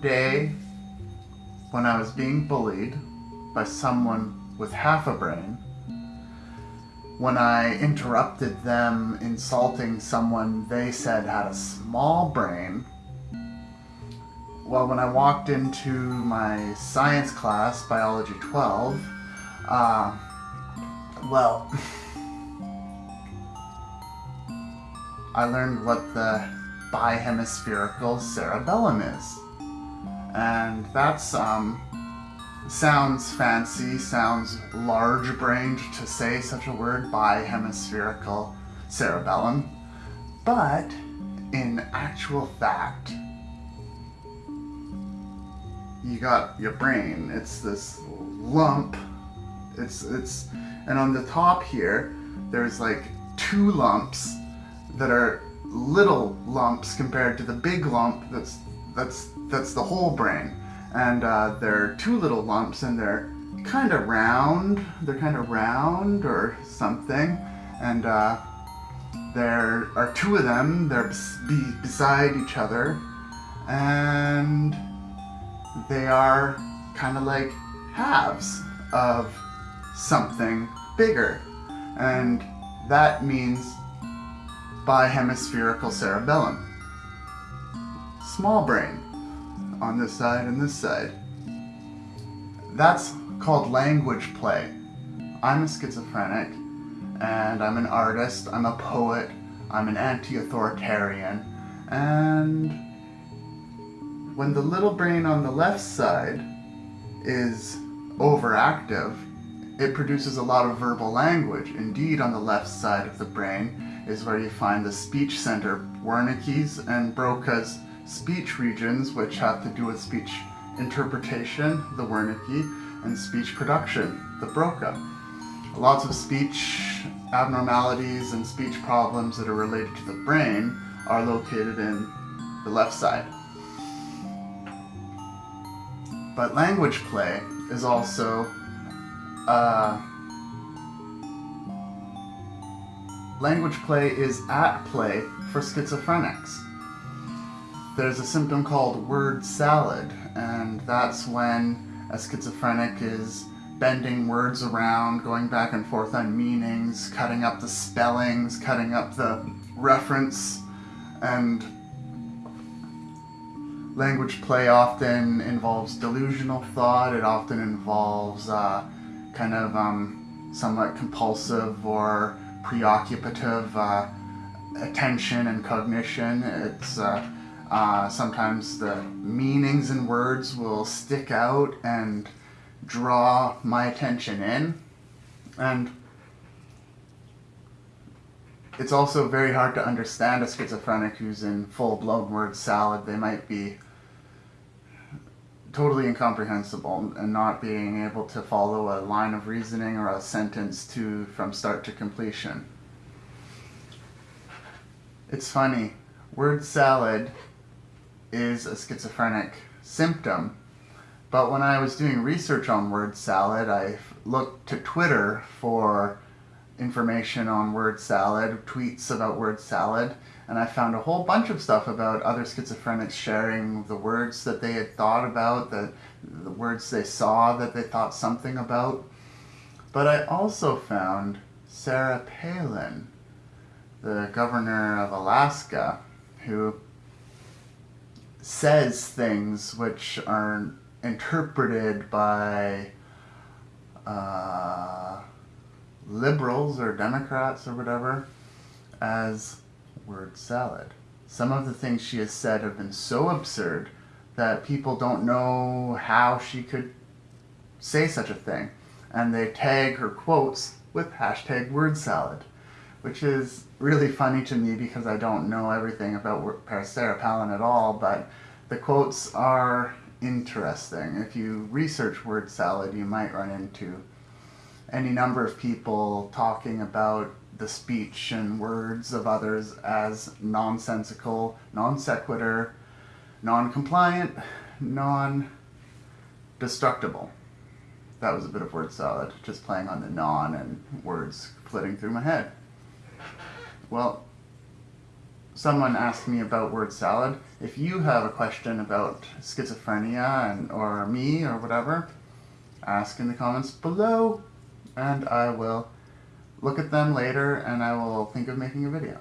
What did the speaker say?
day when I was being bullied by someone with half a brain, when I interrupted them insulting someone they said had a small brain, well, when I walked into my science class, Biology 12, uh, well, I learned what the bihemispherical cerebellum is. And that's, um, sounds fancy, sounds large-brained to say such a word, bihemispherical cerebellum. But, in actual fact, you got your brain. It's this lump. It's, it's, and on the top here, there's like two lumps that are little lumps compared to the big lump that's that's that's the whole brain. And uh, there are two little lumps and they're kind of round they're kind of round or something. And uh, there are two of them they're be beside each other. And they are kind of like halves of something bigger. And that means bihemispherical cerebellum. Small brain on this side and this side. That's called language play. I'm a schizophrenic and I'm an artist, I'm a poet, I'm an anti-authoritarian, and when the little brain on the left side is overactive, it produces a lot of verbal language. Indeed, on the left side of the brain, is where you find the speech center, Wernicke's and Broca's speech regions, which have to do with speech interpretation, the Wernicke, and speech production, the Broca. Lots of speech abnormalities and speech problems that are related to the brain are located in the left side. But language play is also uh, language play is at play for schizophrenics. There's a symptom called word salad, and that's when a schizophrenic is bending words around, going back and forth on meanings, cutting up the spellings, cutting up the reference, and language play often involves delusional thought, it often involves uh, kind of um, somewhat compulsive or preoccupative uh, attention and cognition. It's uh, uh, sometimes the meanings in words will stick out and draw my attention in. And it's also very hard to understand a schizophrenic who's in full-blown word salad. They might be totally incomprehensible and not being able to follow a line of reasoning or a sentence to from start to completion. It's funny, word salad is a schizophrenic symptom, but when I was doing research on word salad, I looked to Twitter for information on word salad, tweets about word salad, and I found a whole bunch of stuff about other schizophrenics sharing the words that they had thought about, the, the words they saw that they thought something about. But I also found Sarah Palin, the governor of Alaska, who says things which are interpreted by uh, liberals or Democrats or whatever as word salad. Some of the things she has said have been so absurd that people don't know how she could say such a thing. And they tag her quotes with hashtag word salad, which is really funny to me because I don't know everything about Sarah Palin at all, but the quotes are interesting. If you research word salad, you might run into any number of people talking about the speech and words of others as nonsensical, non sequitur, non compliant, non destructible. That was a bit of word salad, just playing on the non and words flitting through my head. Well, someone asked me about word salad. If you have a question about schizophrenia and or me or whatever, ask in the comments below and I will look at them later and I will think of making a video.